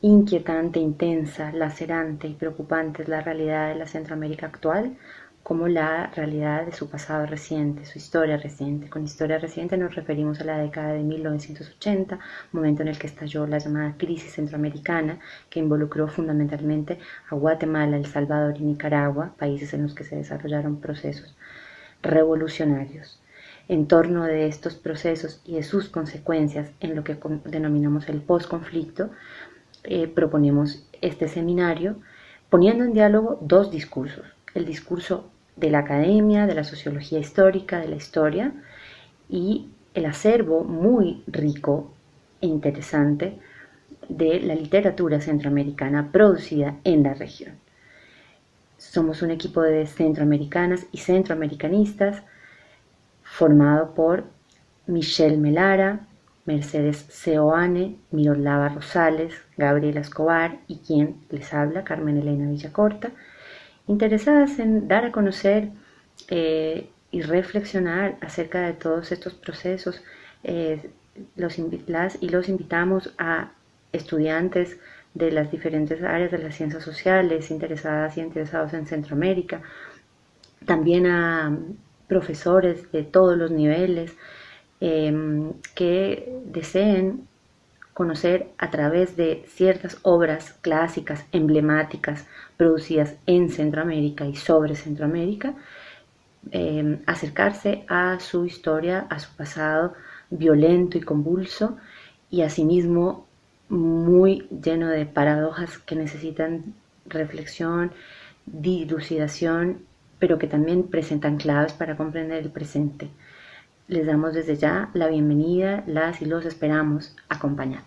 inquietante, intensa, lacerante y preocupante es la realidad de la Centroamérica actual, como la realidad de su pasado reciente, su historia reciente. Con historia reciente nos referimos a la década de 1980, momento en el que estalló la llamada crisis centroamericana, que involucró fundamentalmente a Guatemala, El Salvador y Nicaragua, países en los que se desarrollaron procesos revolucionarios. En torno de estos procesos y de sus consecuencias en lo que denominamos el postconflicto, eh, proponemos este seminario poniendo en diálogo dos discursos. El discurso de la academia, de la sociología histórica, de la historia y el acervo muy rico e interesante de la literatura centroamericana producida en la región. Somos un equipo de centroamericanas y centroamericanistas formado por Michelle Melara, Mercedes Seoane, Miroslava Rosales, Gabriela Escobar y quien les habla, Carmen Elena Villacorta, interesadas en dar a conocer eh, y reflexionar acerca de todos estos procesos. Eh, los, las y los invitamos a estudiantes de las diferentes áreas de las ciencias sociales, interesadas y interesados en Centroamérica, también a profesores de todos los niveles em, que deseen conocer a través de ciertas obras clásicas, emblemáticas, producidas en Centroamérica y sobre Centroamérica, em, acercarse a su historia, a su pasado violento y convulso y asimismo muy lleno de paradojas que necesitan reflexión, dilucidación, pero que también presentan claves para comprender el presente. Les damos desde ya la bienvenida, las y los esperamos acompañar.